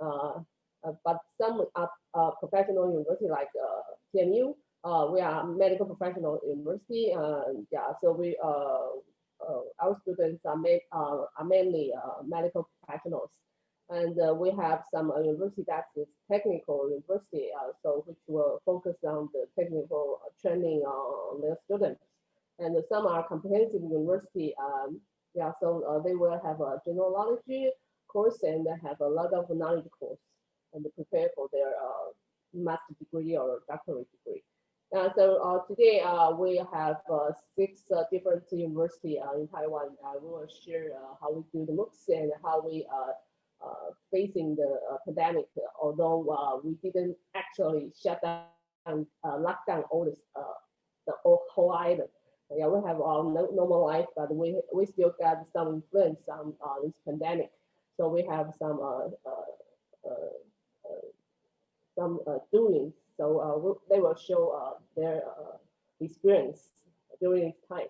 uh, uh, but some are uh, professional university like TMU. We are medical professional university. Yeah, so we our students are, ma uh, are mainly medical professionals, and uh, we have some uh, university that is technical university, uh, so which will focus on the technical training on their students, and some are comprehensive university. Um, yeah, so they will have a general course and have a lot of knowledge course and prepare for their uh, master degree or doctorate degree. Uh, so uh, today uh, we have uh, six uh, different university in Taiwan. We will share how we do the MOOCs and how we uh, facing the pandemic. Although we didn't actually shut down, lock down all this, the whole, island. Yeah, we have our normal life, but we we still got some influence on this pandemic. So we have some uh, uh, uh, uh some uh, doings so uh, they will show their experience during this time.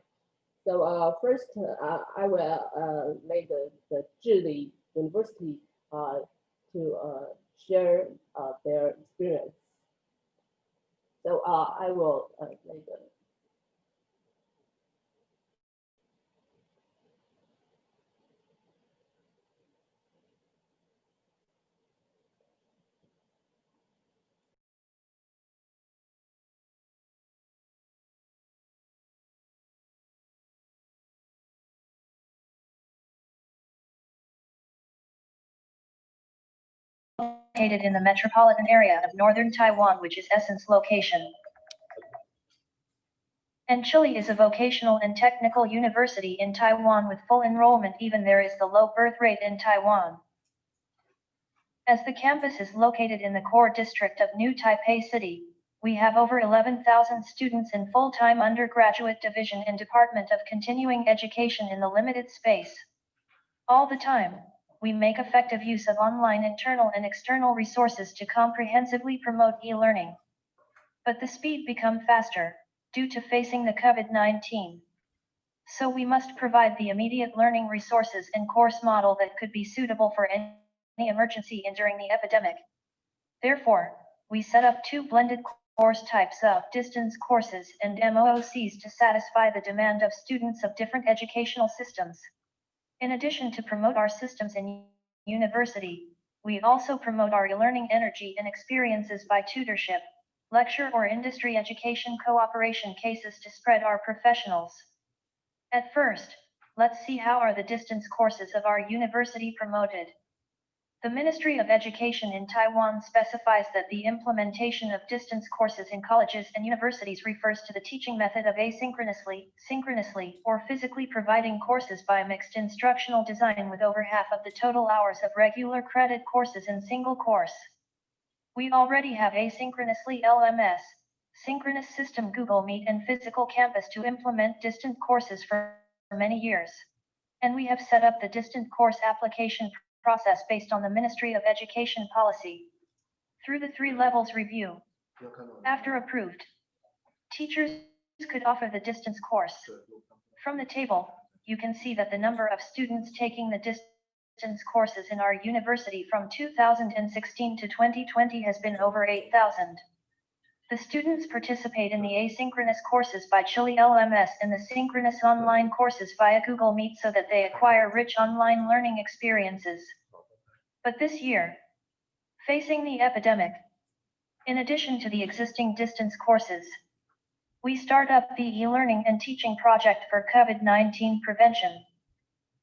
So first, I will lay the, the Zhili University to share their experience. So I will lay the located in the metropolitan area of northern Taiwan, which is Essence location. And Chihlee is a vocational and technical university in Taiwan with full enrollment even there is the low birth rate in Taiwan. As the campus is located in the core district of New Taipei City, we have over 11,000 students in full-time undergraduate division and Department of Continuing Education in the limited space. All the time, we make effective use of online internal and external resources to comprehensively promote e-learning. But the speed become faster, due to facing the COVID-19. So we must provide the immediate learning resources and course model that could be suitable for any emergency and during the epidemic. Therefore, we set up two blended course types of distance courses and MOOCs to satisfy the demand of students of different educational systems. In addition to promote our systems in university, we also promote our e-learning energy and experiences by tutorship, lecture or industry education cooperation cases to spread our professionals. At first, let's see how are the distance courses of our university promoted. The Ministry of Education in Taiwan specifies that the implementation of distance courses in colleges and universities refers to the teaching method of asynchronously, synchronously, or physically providing courses by mixed instructional design with over half of the total hours of regular credit courses in single course. We already have asynchronously LMS, synchronous system Google Meet and physical campus to implement distant courses for many years. And we have set up the distant course application process based on the Ministry of Education policy. Through the three levels review, after approved, teachers could offer the distance course. From the table, you can see that the number of students taking the distance courses in our university from 2016 to 2020 has been over 8,000. The students participate in the asynchronous courses by Chihlee LMS and the synchronous online courses via Google Meet so that they acquire rich online learning experiences. But this year, facing the epidemic, in addition to the existing distance courses, we start up the e-learning and teaching project for COVID-19 prevention.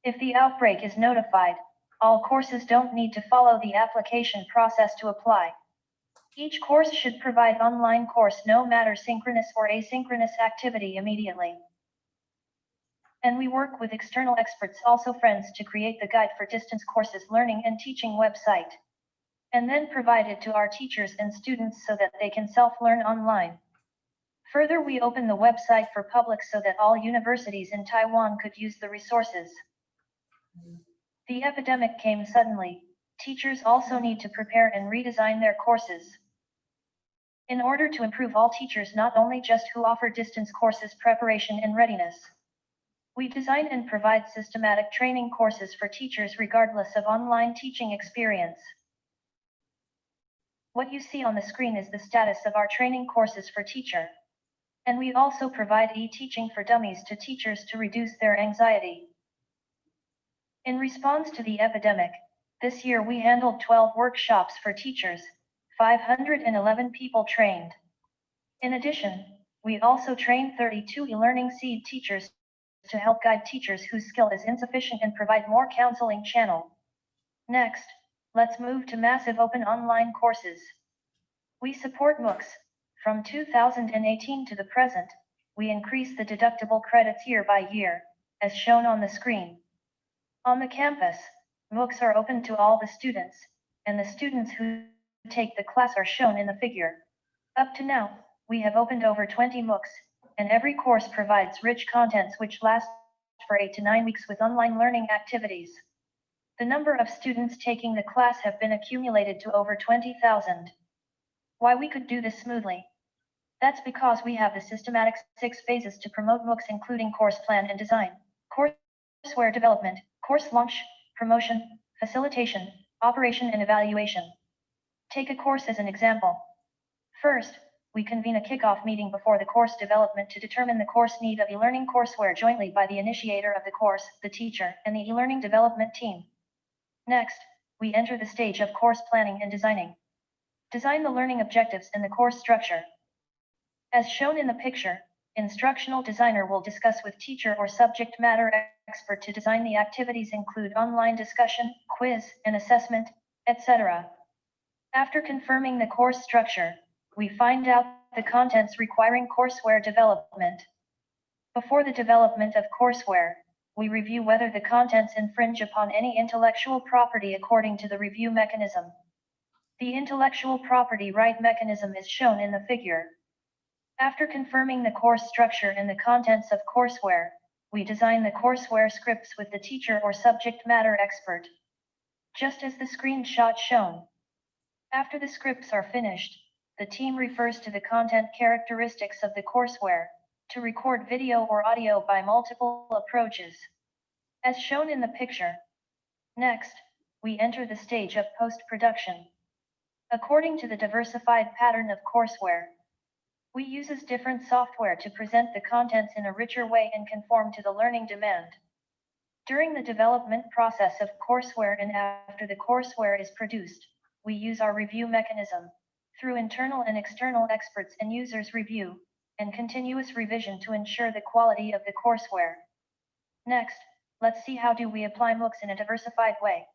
If the outbreak is notified, all courses don't need to follow the application process to apply. Each course should provide online course no matter synchronous or asynchronous activity immediately. And we work with external experts also friends to create the guide for distance courses learning and teaching website. And then provide it to our teachers and students so that they can self-learn online. Further, we open the website for public so that all universities in Taiwan could use the resources. The epidemic came suddenly. Teachers also need to prepare and redesign their courses. In order to improve all teachers not only just who offer distance courses preparation and readiness. We design and provide systematic training courses for teachers regardless of online teaching experience. What you see on the screen is the status of our training courses for teacher. And we also provide e-teaching for dummies to teachers to reduce their anxiety. In response to the epidemic, this year we handled 12 workshops for teachers, 511 people trained. In addition, we also trained 32 e-learning seed teachers to help guide teachers whose skill is insufficient and provide more counseling channel. Next, let's move to massive open online courses. We support MOOCs. From 2018 to the present, we increase the deductible credits year by year, as shown on the screen. On the campus, MOOCs are open to all the students, and the students who take the class are shown in the figure. Up to now, we have opened over 20 MOOCs, and every course provides rich contents which last for 8 to 9 weeks with online learning activities. The number of students taking the class have been accumulated to over 20,000. Why we could do this smoothly? That's because we have the systematic six phases to promote MOOCs including course plan and design, courseware development, course launch, promotion, facilitation, operation and evaluation. Take a course as an example. First, we convene a kickoff meeting before the course development to determine the course need of e-learning courseware jointly by the initiator of the course, the teacher, and the e-learning development team. Next, we enter the stage of course planning and designing. Design the learning objectives and the course structure. As shown in the picture, instructional designer will discuss with teacher or subject matter expert to design the activities include online discussion, quiz, and assessment, etc. After confirming the course structure, we find out the contents requiring courseware development. Before the development of courseware, we review whether the contents infringe upon any intellectual property according to the review mechanism. The intellectual property right mechanism is shown in the figure. After confirming the course structure and the contents of courseware, we design the courseware scripts with the teacher or subject matter expert. Just as the screenshot shown. After the scripts are finished, the team refers to the content characteristics of the courseware to record video or audio by multiple approaches. As shown in the picture. Next, we enter the stage of post-production. According to the diversified pattern of courseware, we uses different software to present the contents in a richer way and conform to the learning demand. During the development process of courseware and after the courseware is produced, we use our review mechanism through internal and external experts and users review and continuous revision to ensure the quality of the courseware. Next, let's see how do we apply MOOCs in a diversified way.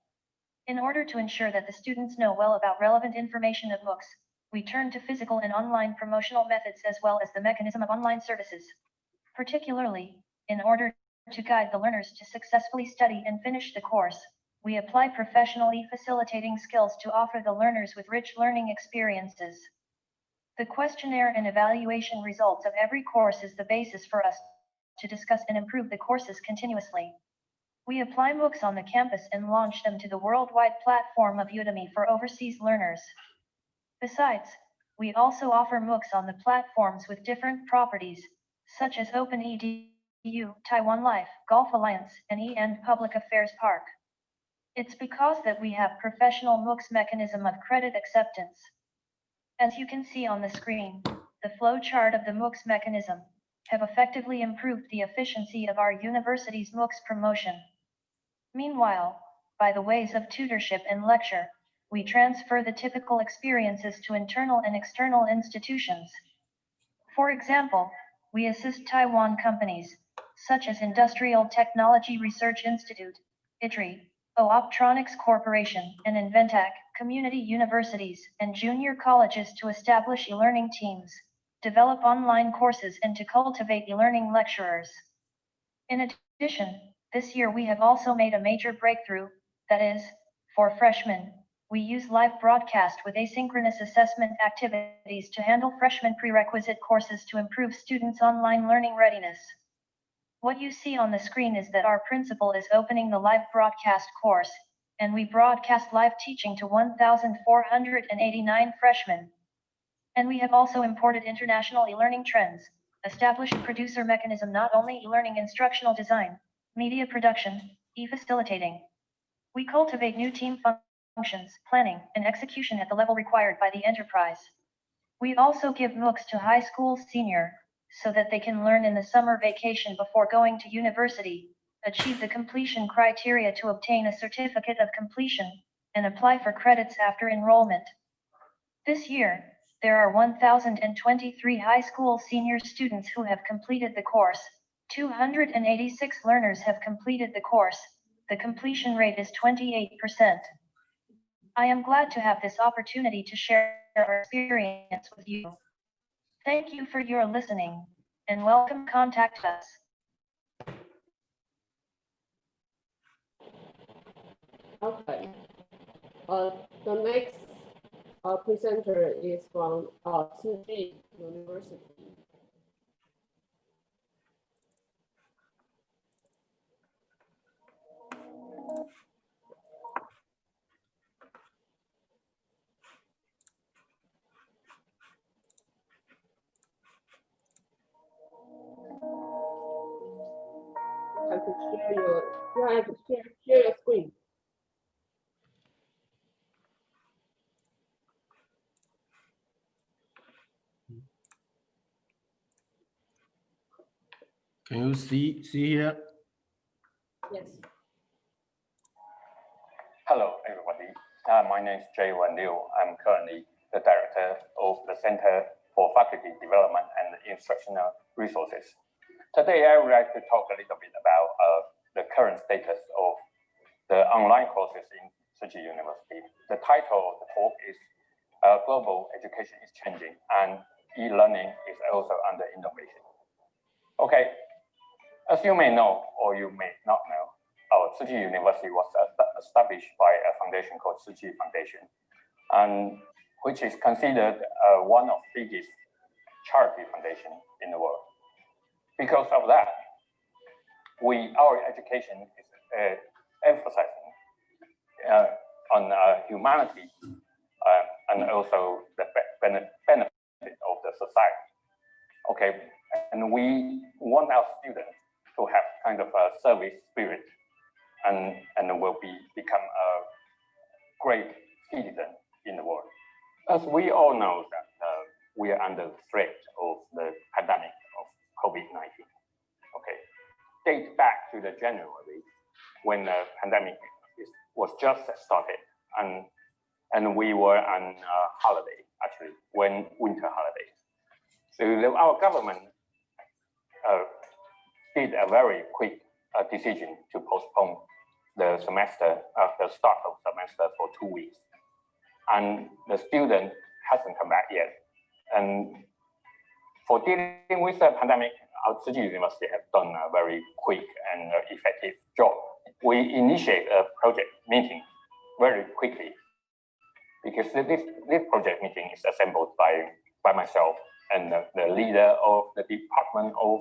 In order to ensure that the students know well about relevant information of MOOCs, we turn to physical and online promotional methods as well as the mechanism of online services. Particularly, in order to guide the learners to successfully study and finish the course, we apply professionally facilitating skills to offer the learners with rich learning experiences. The questionnaire and evaluation results of every course is the basis for us to discuss and improve the courses continuously. We apply MOOCs on the campus and launch them to the worldwide platform of Udemy for overseas learners. Besides, we also offer MOOCs on the platforms with different properties, such as OpenEDU, Taiwan Life, Golf Alliance, and EN Public Affairs Park. It's because that we have professional MOOCs mechanism of credit acceptance. As you can see on the screen, the flow chart of the MOOCs mechanism have effectively improved the efficiency of our university's MOOCs promotion. Meanwhile, by the ways of tutorship and lecture, we transfer the typical experiences to internal and external institutions. For example, we assist Taiwan companies, such as Industrial Technology Research Institute, ITRI, Optronics Corporation, and Inventec, community universities, and junior colleges to establish e-learning teams, develop online courses and to cultivate e-learning lecturers. In addition, this year we have also made a major breakthrough, that is, for freshmen, we use live broadcast with asynchronous assessment activities to handle freshman prerequisite courses to improve students' online learning readiness. What you see on the screen is that our principal is opening the live broadcast course, and we broadcast live teaching to 1,489 freshmen. And we have also imported international e-learning trends, established producer mechanism not only e-learning instructional design, media production, e-facilitating. We cultivate new team functions, planning, and execution at the level required by the enterprise. We also give MOOCs to high school senior, so that they can learn in the summer vacation before going to university, achieve the completion criteria to obtain a certificate of completion, and apply for credits after enrollment. This year, there are 1,023 high school senior students who have completed the course. 286 learners have completed the course. The completion rate is 28%. I am glad to have this opportunity to share our experience with you. Thank you for your listening and welcome contact us. Okay. Uh, the next uh, presenter is from uh, Chi University. Have to share, share your screen. Can you see, see here? Yes. Hello, everybody. Uh, my name is Jay Wan Liu. I'm currently the director of the Center for Faculty Development and Instructional Resources. Today, I would like to talk a little bit about uh, the current status of the online courses in Tzu University. The title of the talk is uh, Global Education is Changing and E-Learning is also under innovation. Okay, as you may know, or you may not know, our Tzu University was established by a foundation called Tzu Foundation, and which is considered uh, one of the biggest charity foundation in the world. Because of that, we our education is uh, emphasizing uh, on uh, humanity uh, and also the benefit of the society. Okay, and we want our students to have kind of a service spirit and, and will be become a great citizen in the world. As we all know that uh, we are under the threat of the pandemic of COVID-19. Okay, date back to the January when the pandemic was just started and and we were on holiday actually when winter holiday. So our government uh, did a very quick uh, decision to postpone the semester, uh, the start of semester for two weeks. And the student hasn't come back yet. And for dealing with the pandemic, our Chi University has done a very quick and uh, effective job. We initiate a project meeting very quickly because this, this project meeting is assembled by, by myself and the, the leader of the Department of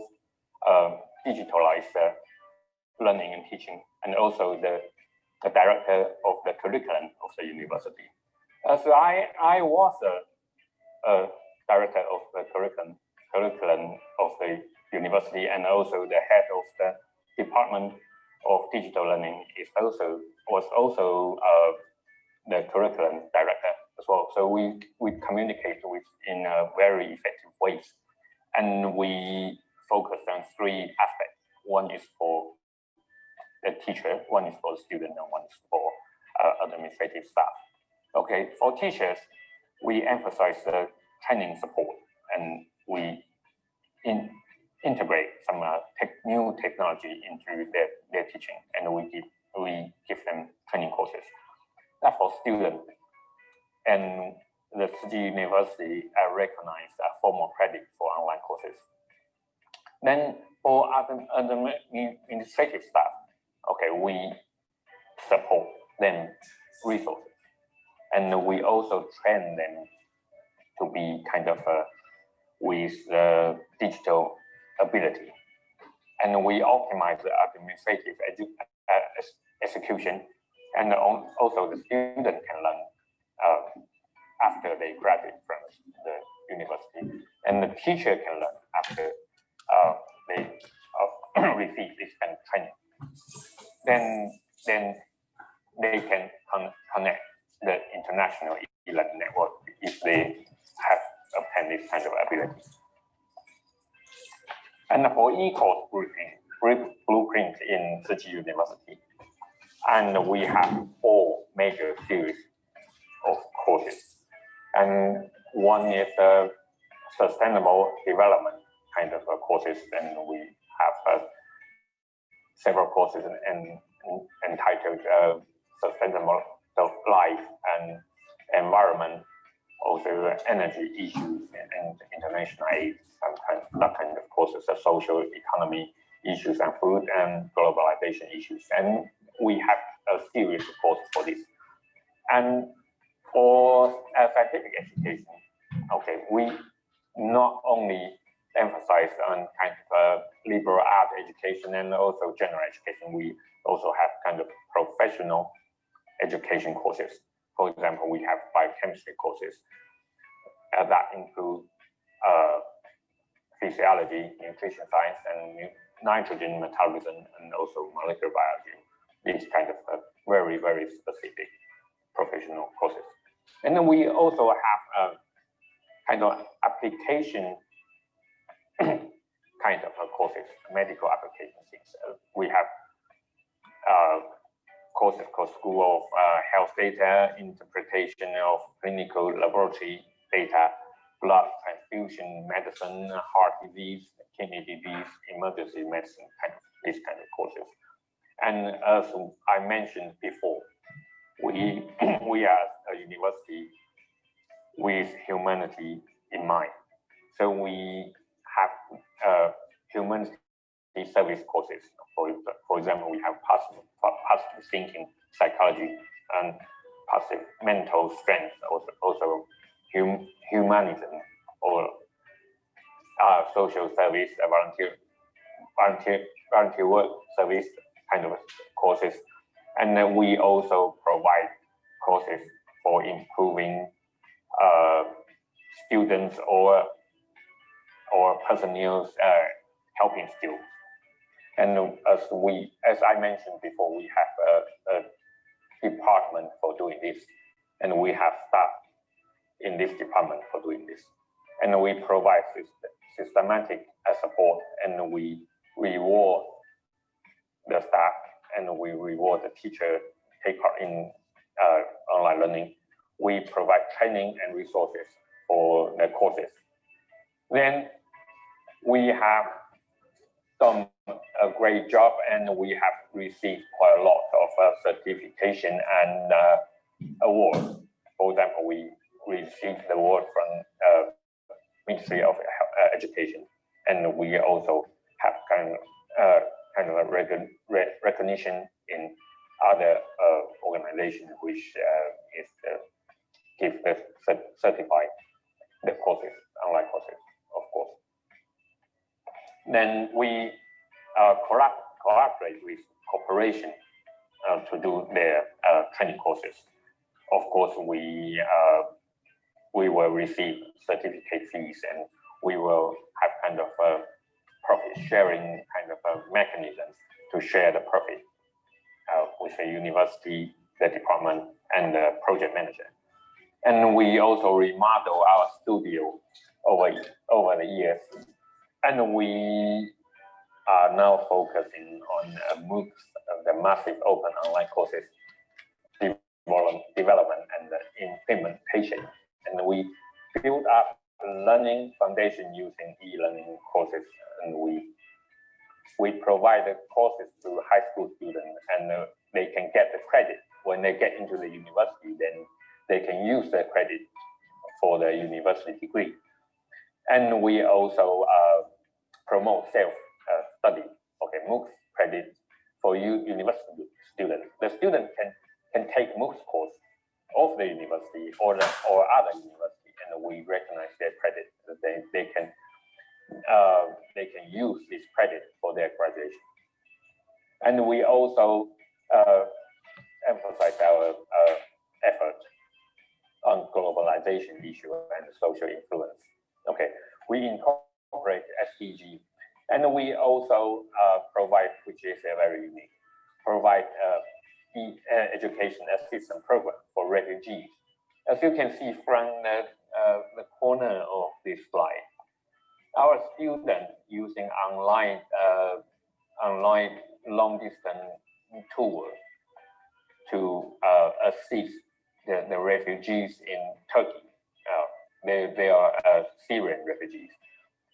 uh, Digitalized uh, Learning and Teaching, and also the, the director of the curriculum of the university. Uh, so I, I was a, a director of the curriculum, curriculum of the university and also the head of the Department of Digital Learning is also was also uh, the curriculum director as well. So we we communicate with in a very effective ways, and we focus on three aspects. One is for the teacher, one is for the student, and one is for uh, administrative staff. Okay, for teachers, we emphasize the training support, and we in, integrate some uh, tech, new technology into their, their teaching, and we give we give them training courses. That for students, and the Tzu Chi University uh, recognized a formal credit for online courses. Then for other, other administrative staff, okay, we support them resources. And we also train them to be kind of uh, with the digital ability. And we optimize the administrative uh, execution. And also the student can learn uh, after they graduate from the university. And the teacher can learn after uh, they uh, receive this kind of training. Then, then they can con connect national e-learning network if they have obtained this kind of ability. And for e-course blueprint, blu- blueprint in Chi University, and we have four major series of courses. And one is the sustainable development kind of courses, and we have uh, several courses and, and entitled uh, energy issues and international aid, some kind, that kind of courses, the social economy issues and food and globalization issues. And we have a series of courses for this. And for scientific education, okay, we not only emphasize on kind of uh, liberal art education and also general education, we also have kind of professional education courses. Science, and nitrogen metabolism, and also molecular biology. These kind of uh, very, very specific professional courses. And then we also have a kind of application kind of uh, courses, medical application things. Uh, we have uh, courses called School of uh, Health Data, Interpretation of Clinical Laboratory Data, Blood Transfusion Medicine, Heart Disease, Disease, Emergency Medicine, kind of these kind of courses. And as I mentioned before, we we are a university with humanity in mind. So we have uh, humanity service courses. For, for example, we have positive thinking, psychology, and positive mental strength, also, also hum, humanism, or uh, social service, uh, volunteer, volunteer, volunteer work service kind of courses. And then we also provide courses for improving uh, students or or personnel's uh, helping skills. And as we, as I mentioned before, we have a, a department for doing this, and we have staff in this department for doing this. And we provide systematic support, and we reward the staff, and we reward the teacher take part in uh, online learning. We provide training and resources for the courses. Then we have done a great job and we have received quite a lot of uh, certification and uh, awards. For example, we received the award from uh, Ministry of uh, Education, and we also have kind of uh, kind of recognition in other uh, organizations which uh, is uh, give the cert- certify the courses, online courses, of course. Then we uh, collab cooperate with corporation uh, to do their training courses. Of course, we we will receive certificate fees and we will have kind of a profit sharing kind of a mechanism to share the profit uh, with the university, the department, and the project manager. And we also remodel our studio over over the years, and we are now focusing on uh, MOOCs, the massive open online courses development and implementation. And we build up learning foundation using e-learning courses, and we we provide the courses to high school students, and uh, they can get the credit when they get into the university. Then they can use the credit for the university degree. And we also uh, promote self uh, study. Okay, MOOCs credit for you university students. The student can can take MOOCs course of the university or the, or other university, and we recognize their credit. that They they can uh, they can use this credit for their graduation. And we also uh, emphasize our uh, effort on globalization issue and social influence. Okay, we incorporate SDG, and we also uh, provide, which is uh, very unique, provide uh, education assistance program for refugees as you can see from the, uh, the corner of this slide, our students using online uh, online long distance tour to uh, assist the, the refugees in Turkey. Uh, they, they are uh, Syrian refugees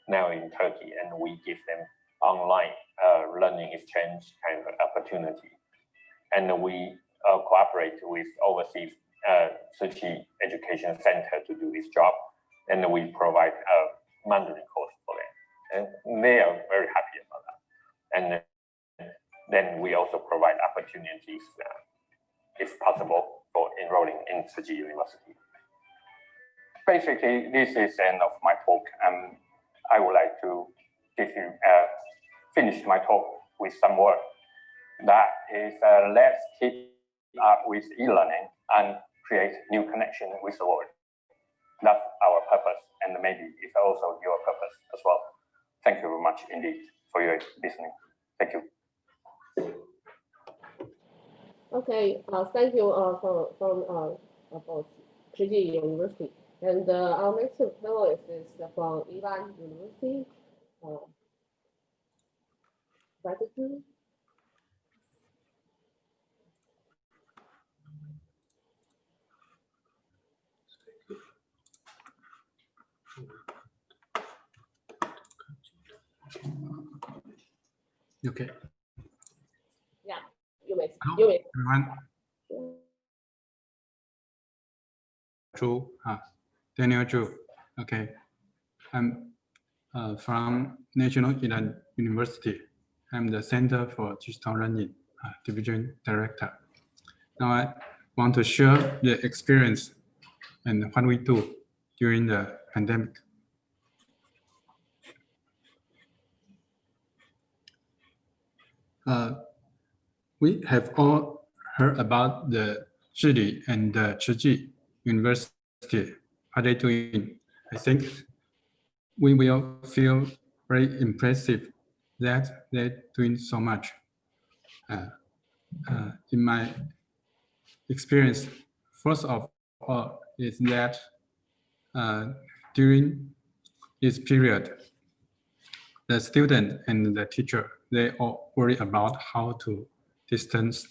now in Turkey, and we give them online uh, learning exchange kind of opportunity. And we uh, cooperate with overseas uh, Tzu Education Center to do this job, and we provide a Mandarin course for them, and they are very happy about that. And then we also provide opportunities, uh, if possible, for enrolling in Tzu University. Basically, this is the end of my talk. Um, I would like to give you uh, finish my talk with some word. That is, uh, let's keep up with e-learning and create new connection with the world. That's our purpose, and maybe it's also your purpose as well. Thank you very much indeed for your listening. Thank you. Okay, uh, thank you uh, from from uh, about Tzu Chi University. And uh, our next panelist is from Ilan University. Uh, Professor Yeah, You may, Hello. you may. everyone. Zhu, uh, Daniel Zhu. Okay, I'm uh, from National Ilan University. I'm the Center for Digital Learning uh, Division Director. Now I want to share the experience and what we do during the pandemic. Uh, we have all heard about the Zhili and the Tzu Chi University. What they doing? I think we will feel very impressive that they're doing so much. Uh, uh, in my experience, first of all, is that uh, during this period, the student and the teacher, they all worry about how to distance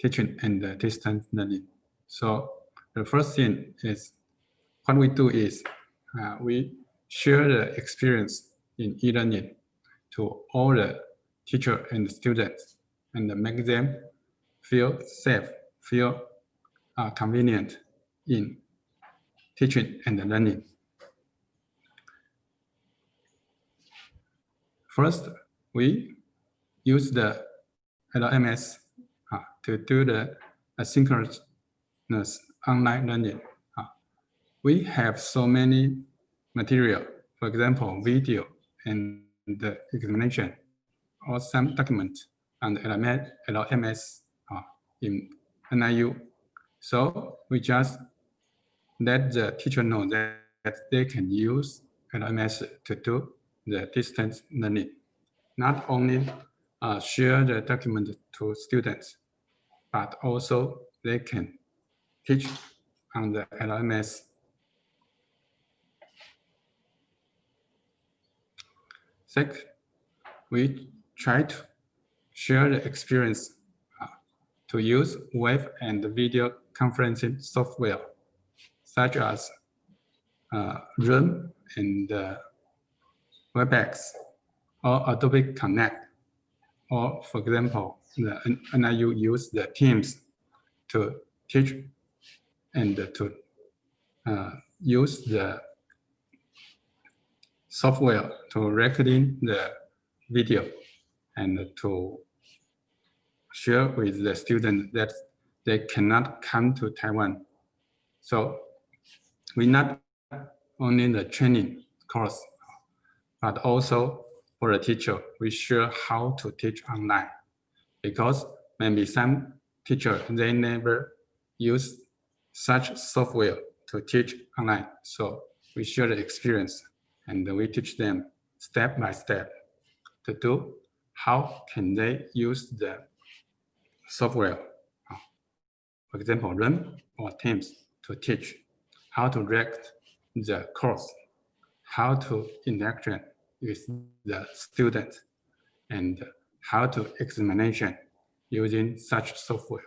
teaching and distance learning. So the first thing is what we do is uh, we share the experience in e-learning to all the teacher and students and make them feel safe, feel uh, convenient in teaching and learning. First, we use the LMS uh, to do the asynchronous online learning. Uh, we have so many material, for example, video and the examination or some document on the LMS, LMS uh, in NIU. So we just let the teacher know that, that they can use LMS to do the distance learning. Not only uh, share the document to students, but also they can teach on the LMS. Second, we try to share the experience uh, to use web and video conferencing software, such as uh, Zoom and uh, WebEx or Adobe Connect. Or for example, the NIU use the Teams to teach and to uh, use the software to recording the video and to share with the students that they cannot come to Taiwan. So we not only the training course, but also for the teacher, we share how to teach online because maybe some teacher, they never use such software to teach online. So we share the experience and we teach them step by step to do how can they use the software, for example, Run or Teams to teach how to react the course, how to interaction with the student, and how to examination using such software.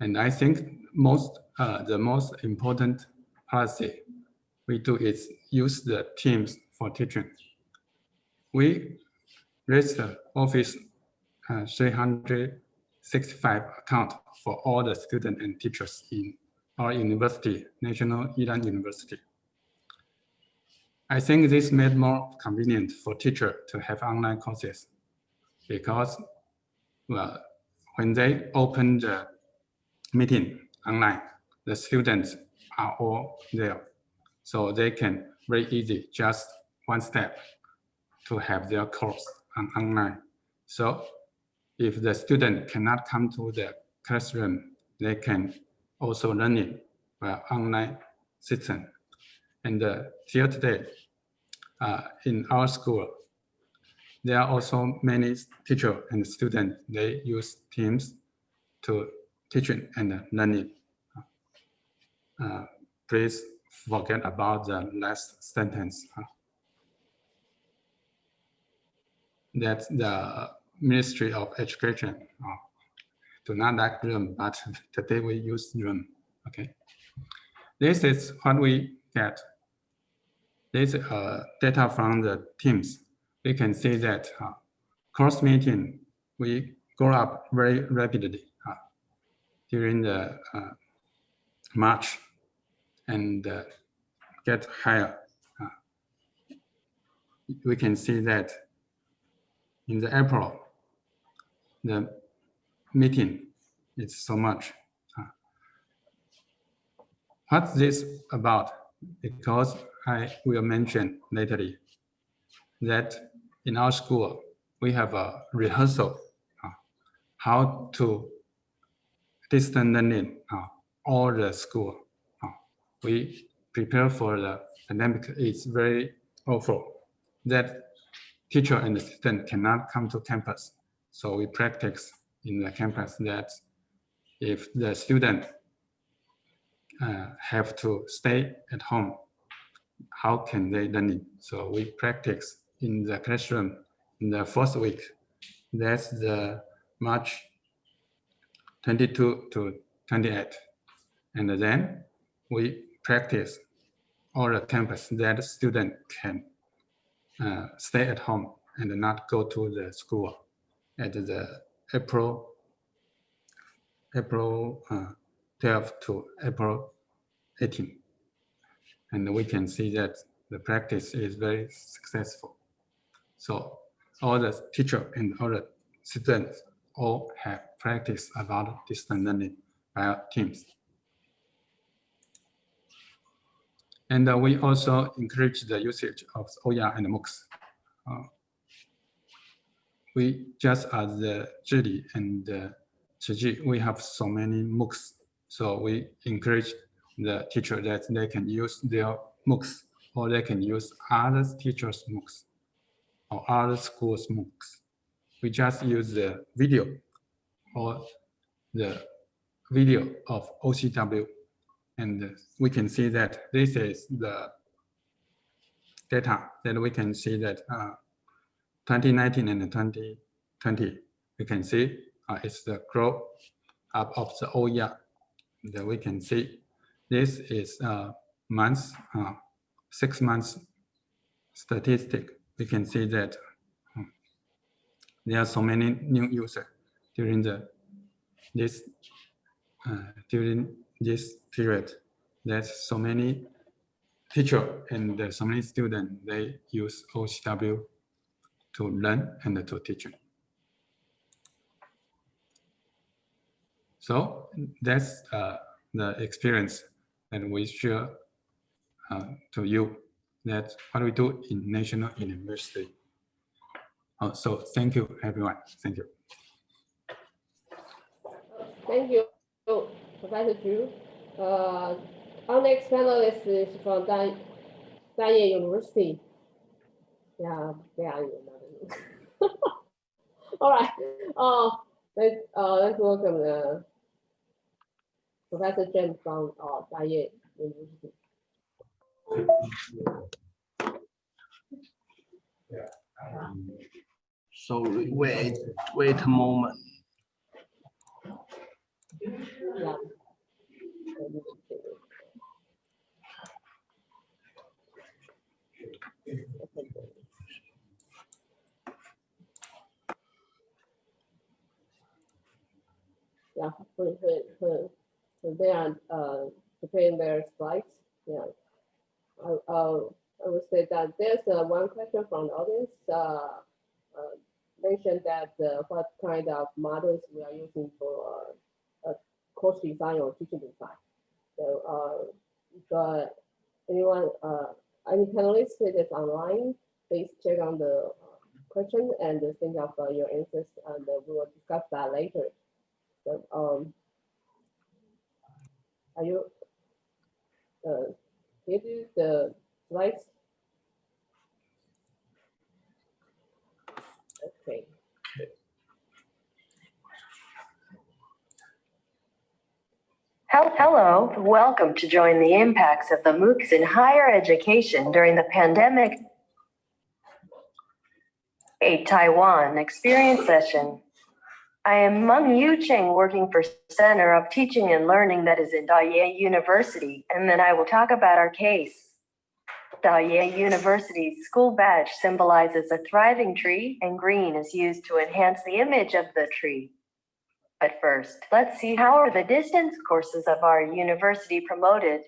And I think most, uh, the most important policy we do is use the Teams for teaching. We raised the Office uh, 365 account for all the students and teachers in our university, National Ilan University. I think this made more convenient for teacher to have online courses because well, when they open the meeting online, the students are all there. So they can very easy, just one step to have their course on online. So if the student cannot come to the classroom, they can also learning it by online system. And uh, till today, uh, in our school, there are also many teacher and students, they use Teams to teaching and learning. Uh, please forget about the last sentence. That the Ministry of Education do not like Zoom, but today we use Zoom. Okay. This is what we get. This uh, data from the teams. We can see that uh, course meeting, we grow up very rapidly uh, during the uh, March and uh, get higher. Uh, we can see that in the April, the meeting It's so much. Uh, what's this about? Because I will mention later that in our school, we have a rehearsal uh, how to distance learning uh, all the school. Uh, we prepare for the pandemic is very awful that teacher and student cannot come to campus. So we practice in the campus that if the student uh, have to stay at home, how can they learn it? So we practice in the classroom in the first week. That's the March 22 to 28. And then we practice all the campus that student can uh, stay at home and not go to the school at the April April uh, 12 to April 18. And we can see that the practice is very successful. So all the teacher and all the students all have practice about distance learning by teams. And uh, we also encourage the usage of OER and MOOCs. Uh, we just as the Zhili and uh, Tzu Chi, we have so many MOOCs. So we encourage the teacher that they can use their MOOCs or they can use other teachers' MOOCs or other schools' MOOCs. We just use the video or the video of OCW and we can see that this is the data that we can see that uh, 2019 and 2020, we can see uh, it's the growth up of the OER that we can see. This is uh, months, uh, six months statistic. We can see that um, there are so many new users during the this uh, during this period. There's so many teacher and so many students, they use OCW to learn and to teach. So that's uh, the experience that we share uh, to you. That's what we do in National University. Oh, so thank you, everyone. Thank you. Thank you, Professor Zhu. Uh, our next panelist is from Dan Danye University. Yeah, they are All right. Uh, let's uh, let's welcome the Professor Chen from uh, Da-Yeh University. So wait, wait a moment. Yeah. Yeah, they are uh, preparing their slides, yeah. I, I would say that there's uh, one question from the audience. Uh, uh, mentioned that uh, what kind of models we are using for uh, course design or teaching design. So if anyone, any panelists with online, please check on the question and think of your answers, and we will discuss that later. So, um, are you uh, give you the slides? Okay. Hel- Hello, welcome to join the impacts of the MOOCs in higher education during the pandemic. A Taiwan experience session. I am Meng Yucheng, working for Center of Teaching and Learning that is in Da-Yeh University, and then I will talk about our case. Da-Yeh University's school badge symbolizes a thriving tree, and green is used to enhance the image of the tree. But first, let's see how are the distance courses of our university promoted.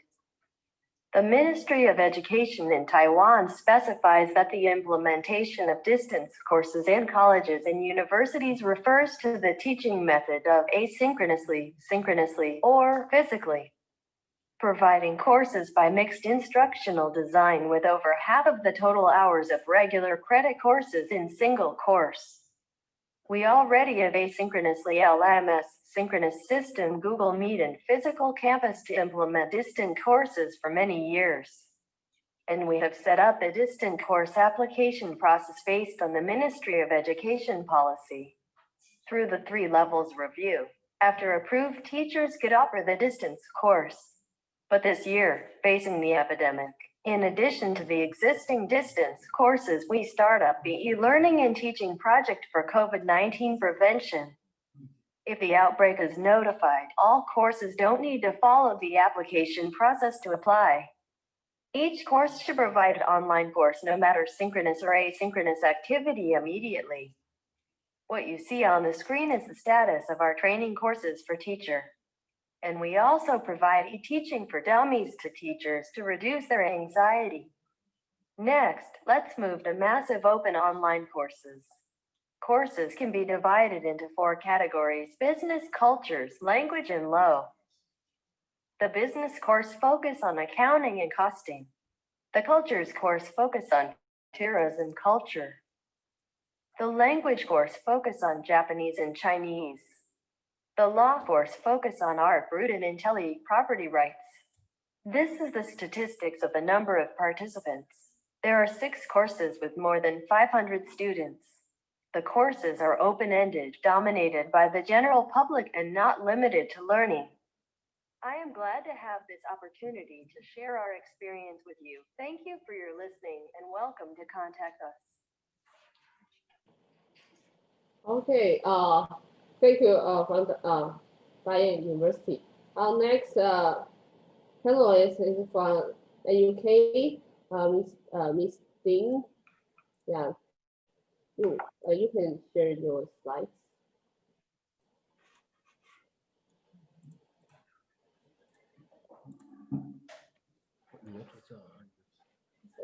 The Ministry of Education in Taiwan specifies that the implementation of distance courses in colleges and universities refers to the teaching method of asynchronously, synchronously, or physically. Providing courses by mixed instructional design with over half of the total hours of regular credit courses in single course. We already have asynchronously LMS, synchronous system, Google Meet, and physical campus to implement distant courses for many years. And we have set up a distant course application process based on the Ministry of Education policy. Through the three levels review, after approved, teachers could offer the distance course. But this year, facing the epidemic, in addition to the existing distance courses, we start up the e-learning and teaching project for COVID-19 prevention. If the outbreak is notified, all courses don't need to follow the application process to apply. Each course should provide an online course, no matter synchronous or asynchronous activity immediately. What you see on the screen is the status of our training courses for teacher. And we also provide e-teaching for dummies to teachers to reduce their anxiety. Next, let's move to massive open online courses. Courses can be divided into four categories, business, cultures, language, and law. The business course focus on accounting and costing. The cultures course focus on tourism culture. The language course focus on Japanese and Chinese. The law course focus on art, root, and intelli property rights. This is the statistics of the number of participants. There are six courses with more than 500 students. The courses are open-ended, dominated by the general public and not limited to learning. I am glad to have this opportunity to share our experience with you. Thank you for your listening and welcome to contact us. Okay, uh, thank you, uh, from the, uh, Da-Yeh University. Our next, uh, panelist is from the UK, uh, Miss, uh, Miss Ding. Yeah. You, uh, you can share your slides.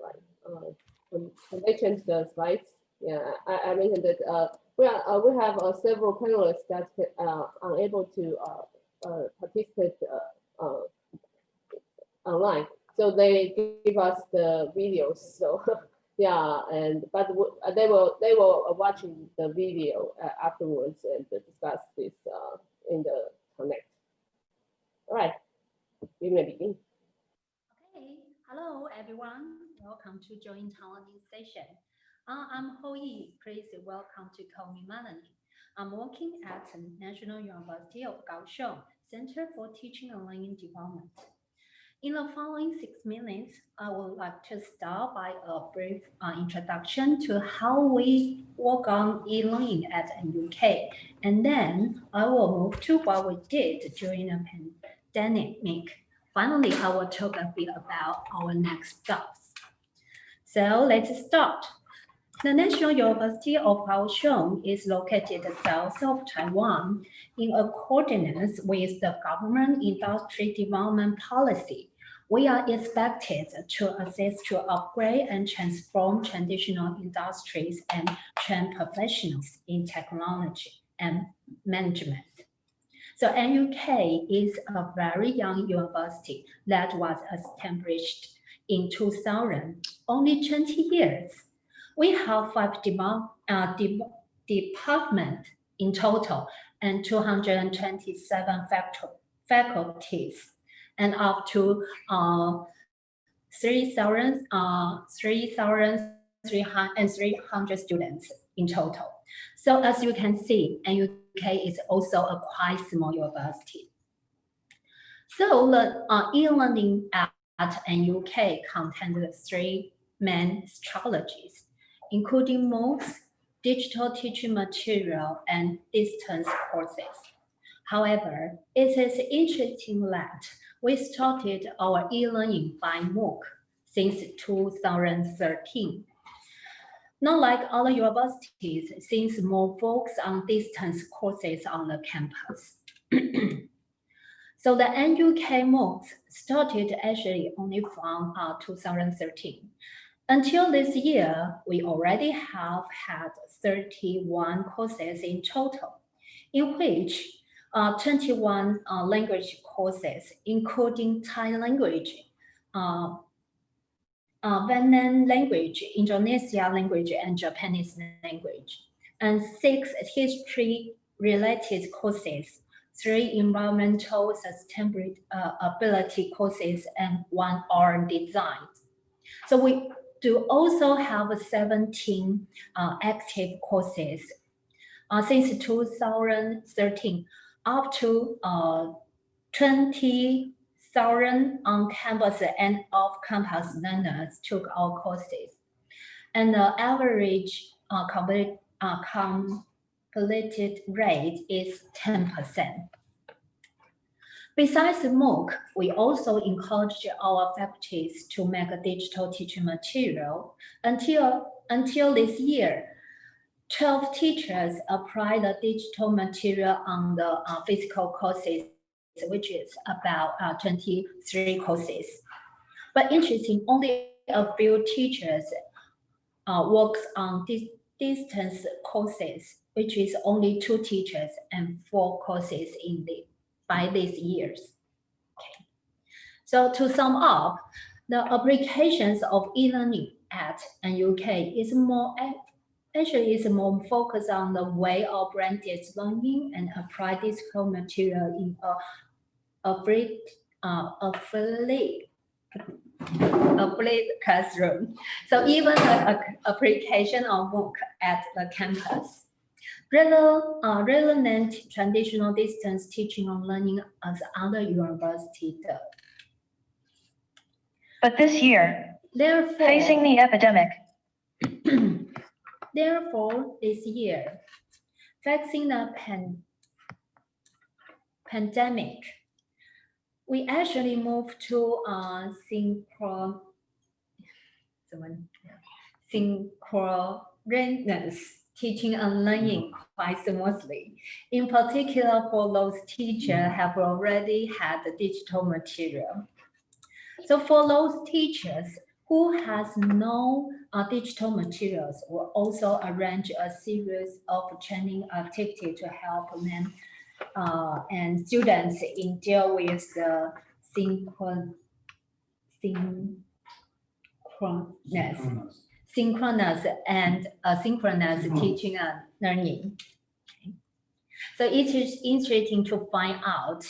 Right, uh, when they change the slides, yeah, I, I mentioned that, uh, we are, uh, we have uh, several panelists that uh, are unable to uh, participate online. So they give us the videos. So yeah, and but they were they uh, watching the video uh, afterwards and discuss this uh, in the connect. All right, you may begin. Okay, hello everyone. Welcome to join Taiwanese session. Uh, I'm Ho Yi. Please welcome to call me Melanie. I'm working at National University of Kaohsiung Center for Teaching and Learning Development. In the following six minutes, I would like to start by a brief uh, introduction to how we work on e-learning at NUK, and then I will move to what we did during the pandemic. Finally, I will talk a bit about our next steps. So let's start. The National University of Kaohsiung is located south of Taiwan in accordance with the government industry development policy. We are expected to assist to upgrade and transform traditional industries and train professionals in technology and management. So NUK is a very young university that was established in 2000, only 20 years. We have five demo- uh, de- departments in total and 227 factu- faculties and up to uh, 3,000 uh, 3,300 students in total. So as you can see, NUK is also a quite small university. So the uh, e-learning at, at NUK contains three main strategies, including MOOCs, digital teaching material, and distance courses. However, it is interesting that we started our e-learning by MOOC since 2013. Not like other universities, since more focus on distance courses on the campus. so the NUK MOOCs started actually only from uh, 2013. Until this year, we already have had 31 courses in total, in which uh, 21 uh, language courses, including Thai language, uh, uh, Vietnam language, Indonesia language, and Japanese language, and six history-related courses, three environmental sustainability ability courses, and one art design. So we do also have 17 uh, active courses. Uh, since 2013, up to uh, 20,000 on-campus and off-campus learners took our courses. And the average uh, complete, uh, completed rate is 10%. Besides MOOC, we also encourage our faculties to make a digital teaching material. Until, until this year, 12 teachers apply the digital material on the uh, physical courses, which is about uh, 23 courses. But interesting, only a few teachers uh, works on dis distance courses, which is only two teachers and four courses in the by these years. Okay. So to sum up, the applications of e-learning at NUK is more actually is more focused on the way of blended learning and apply digital material in a affiliate uh, affiliate affiliate classroom. So even the application of MOOC at the campus Rather, uh, relevant traditional distance teaching and learning as other universities do. But this year, Therefore, facing the epidemic, therefore, this year, facing the pan pandemic, we actually moved to uh, synchro, synchronous teaching and learning quite smoothly. In particular, for those teachers have already had the digital material. So for those teachers who has no uh, digital materials, will also arrange a series of training activity to help them uh, and students in deal with the synchron synchronous synchronous. and asynchronous teaching and learning. So it is interesting to find out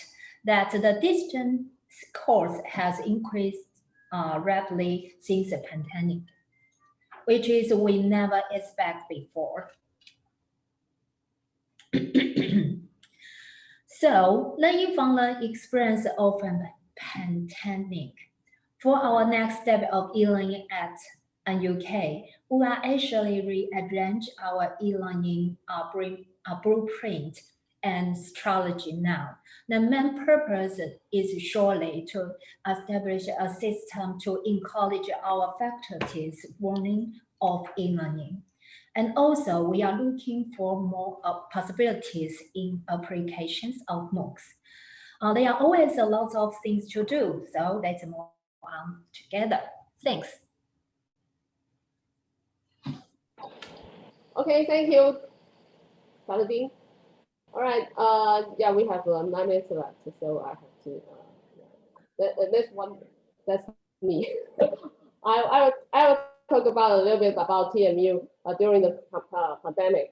that the distance course has increased uh, rapidly since the pandemic, which is we never expect before. So learning from the experience of a pandemic. For our next step of e-learning at NUK, we are actually rearrange our e-learning uh, blueprint and strategy now. The main purpose is surely to establish a system to encourage our faculties warning of e-learning. And also, we are looking for more uh, possibilities in applications of MOOCs. Uh, there are always a lot of things to do, so let's move on together. Thanks. Okay, thank you, Dr. All right, uh, yeah, we have uh, nine minutes left, so I have to, uh, that, that- one, that's me. I, I, will- I will talk about a little bit about TMU uh, during the uh, pandemic.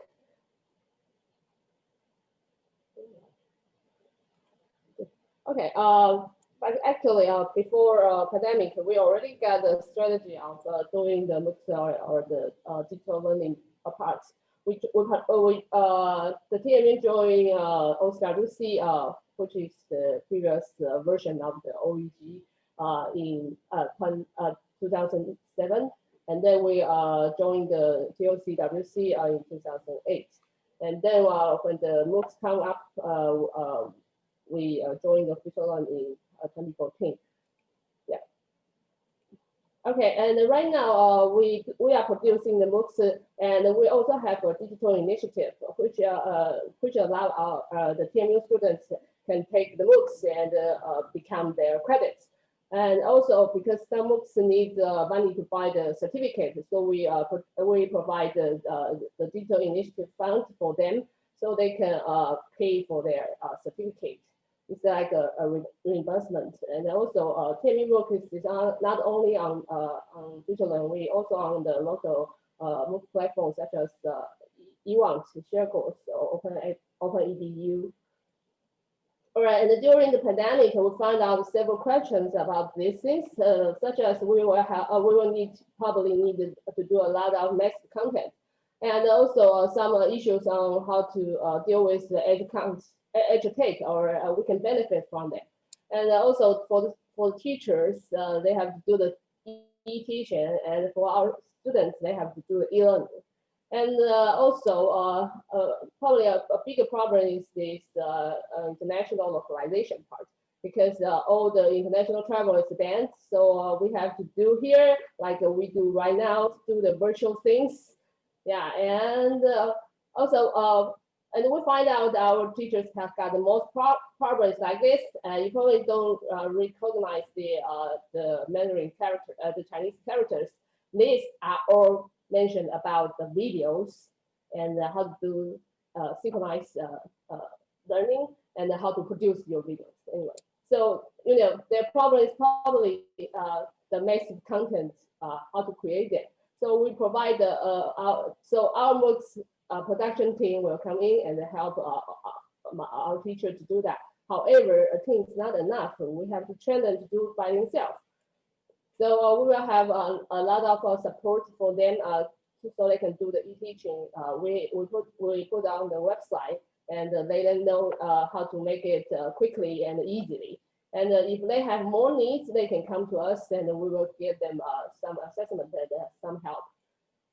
Okay, uh, but actually, uh, before uh, pandemic, we already got the strategy of uh, doing the MOOCs or, or the uh, digital learning parts. We, we, we, uh, the TMU joined uh, OCWC, uh, which is the previous uh, version of the OEG uh, in uh, uh, 2007. And then we uh, joined the TOCWC uh, in 2008. And then uh, when the MOOCs come up, we joined the official one in uh, 2014. Okay, and right now uh, we we are producing the uh, and we also have a digital initiative which uh, which allow our uh, the TMU students can take the MOOCs and uh, become their credits. And also because some MOOCs need uh, money to buy the certificate, so we we provide the, the digital initiative fund for them so they can pay for their certificate. It's like a, a re- reimbursement. And also uh, TME work is, on, not only on uh, on digital, we also on the local uh, platforms such as uh, eWant, ShareCourse, or Open OpenEDU. All right, and during the pandemic, we found out several questions about these things, uh, such as we will have, uh, we will need, probably need to do a lot of mixed content. And also uh, some issues on how to uh, deal with the edge counts, edge take, or uh, we can benefit from them. And also for the, for teachers, uh, they have to do the e-teaching, and for our students, they have to do the e-learning. And uh, also, uh, uh, probably a, a bigger problem is this uh, international localization part because all the international travel is banned. So we have to do here, like we do right now, do the virtual things. Yeah, and also, and we find out our teachers have got the most pro problems like this. Uh, you probably don't uh, recognize the uh, the Mandarin character, uh, the Chinese characters. These are all mentioned about the videos and how to do uh, synchronize uh, learning and how to produce your videos anyway. So, you know, their problem is probably the massive content, how to create it. So we provide the, uh, our, so our MOOCs uh, production team will come in and help uh, uh, our teacher to do that. However, a team is not enough. We have to train them to do by themselves. So uh, we will have a lot of support for them so they can do the e-teaching. We, we put we put on the website and uh, let them know uh, how to make it uh, quickly and easily. And if they have more needs, they can come to us and we will give them some assessment and some help.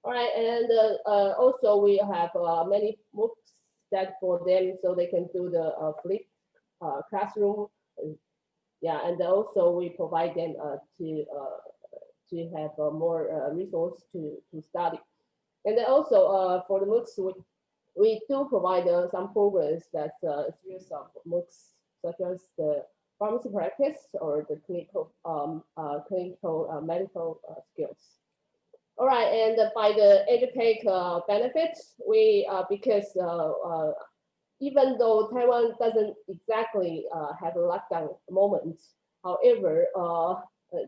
All right, and uh, uh, also we have uh, many MOOCs that for them so they can do the flip classroom. Yeah, and also we provide them to to have more resource to to study. And then also for the MOOCs, we, we do provide some programs that uh, series of MOOCs such as the pharmacy practice or the clinical um, uh, clinical uh, medical uh, skills. All right, and by the educate uh, benefits, we uh, because uh, uh, even though Taiwan doesn't exactly uh, have a lockdown moment, however, uh,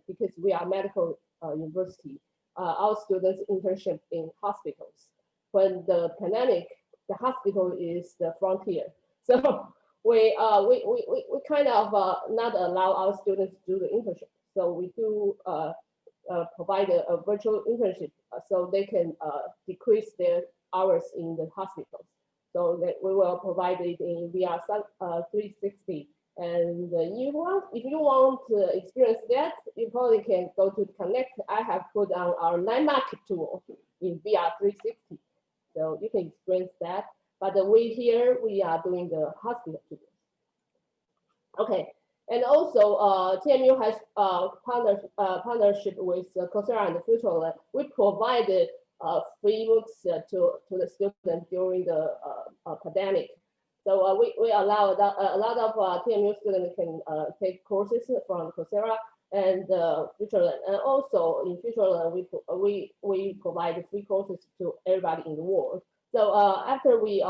because we are medical university, our students internship in hospitals. When the pandemic, the hospital is the frontier. So we we, we, we, kind of not allow our students to do the internship. So we do uh, provide a, a virtual internship uh, so they can uh, decrease their hours in the hospitals. So that we will provide it in VR uh, 360. And you want, if you want to experience that, you probably can go to Connect. I have put on our landmark tool in VR 360. So you can experience that. But we here, we are doing the hospital tour. Okay, and also uh, TMU has uh, partner, uh, partnership with uh, Coursera and FutureLearn. We provided uh, free books uh, to, to the students during the uh, uh, pandemic. So uh, we, we allow that, a lot of uh, TMU students can take courses from Coursera and uh, FutureLearn. And also in FutureLearn, we, we, we provide free courses to everybody in the world. So after we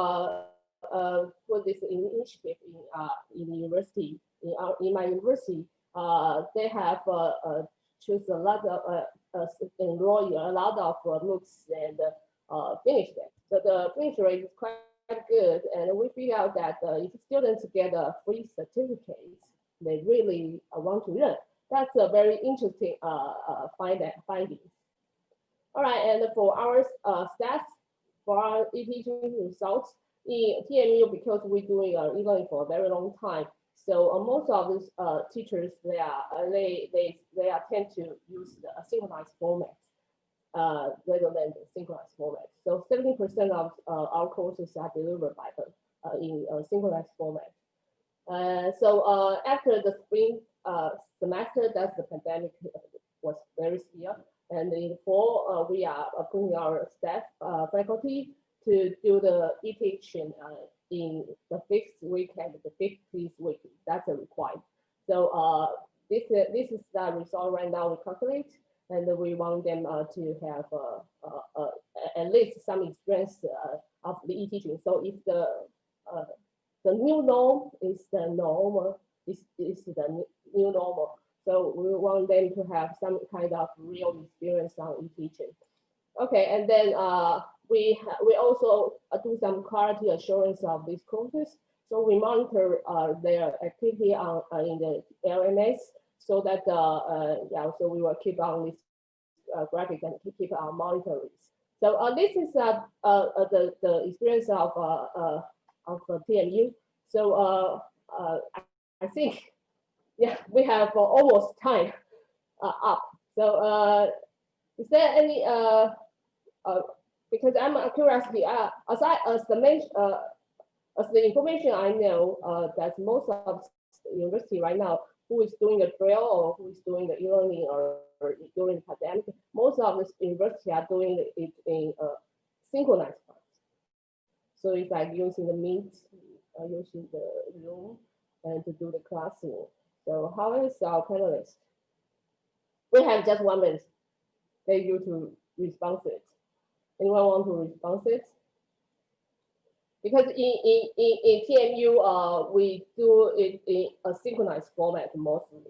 put this initiative in, in the university, in, our, in my university, uh, they have uh, uh, choose a lot of, uh, uh, enroll a lot of uh, and uh, finish them. So the finish rate is quite good. And we figure out that uh, if students get a free certificate, they really uh, want to learn. That's a very interesting uh, uh, find finding. All right, and for our uh, stats, for our e-teaching results, in TMU, because we're doing uh, e-learning for a very long time, so uh, most of these uh, teachers, they are uh, they they they are tend to use the synchronized format uh, rather than the synchronized format. So 70% of uh, our courses are delivered by the uh, in uh, synchronized format. Uh, so uh, after the spring uh, semester, that's the pandemic was very severe. And in the fall, uh, we are uh, putting our staff uh, faculty to do the e-teaching uh, in the fifth week and the fifth week. That's a requirement. So uh, this, is this is the result right now we calculate, and we want them uh, to have uh, uh, uh, at least some experience uh, of the e-teaching. So if the uh, the new norm is the norm, is, is the new normal. So we want them to have some kind of real experience on e-teaching. Okay, and then uh, we we also do some quality assurance of these courses. So we monitor uh, their activity on uh, in the LMS so that uh, yeah, so we will keep on this graphic and keep, our monitoring. So uh, this is uh, uh, the the experience of uh, of TMU. So I, think yeah, we have almost time up. So is there any because I'm a curiosity, uh, aside as the main, uh, as the information I know, uh, that most of the university right now, who is doing the drill or who is doing the e-learning or, or during the pandemic, most of the university are doing it in uh, synchronized form. So it's like using the Meet, uh, using the Zoom, and to do the classroom. So how is our panelists? We have just one minute. Thank you to respond to it. Anyone want to respond it? Because in, in, in, in TMU, uh, we do it in a synchronized format mostly.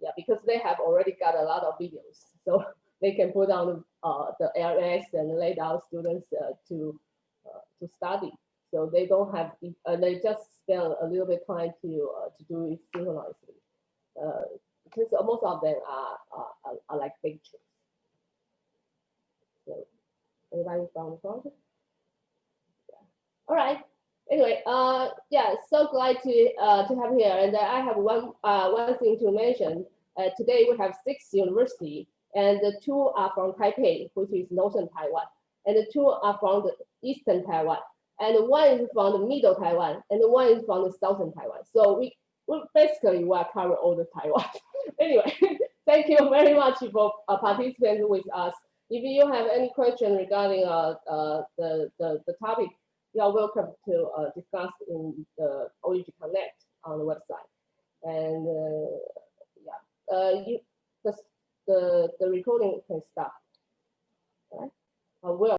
Yeah, because they have already got a lot of videos. So they can put on uh, the LS and let our students uh, to, uh, to study. So they don't have, uh, they just spend a little bit time to, uh, to do it synchronously. Uh, because most of them are, are, are- are like pictures. So Yeah. All right. Anyway, uh, yeah, so glad to uh, to have here. And I have one uh, one thing to mention. Uh, today we have six universities, and the two are from Taipei, which is northern Taiwan, and the two are from the eastern Taiwan, and one is from the middle Taiwan, and one is from the southern Taiwan. So we we basically will cover all the Taiwan. anyway, thank you very much for uh, participating with us. If you have any question regarding uh, uh, the, the, the topic, you are welcome to uh, discuss in the OEG Connect on the website. And uh, yeah, uh, you, the, the, the recording can stop. Right, I will.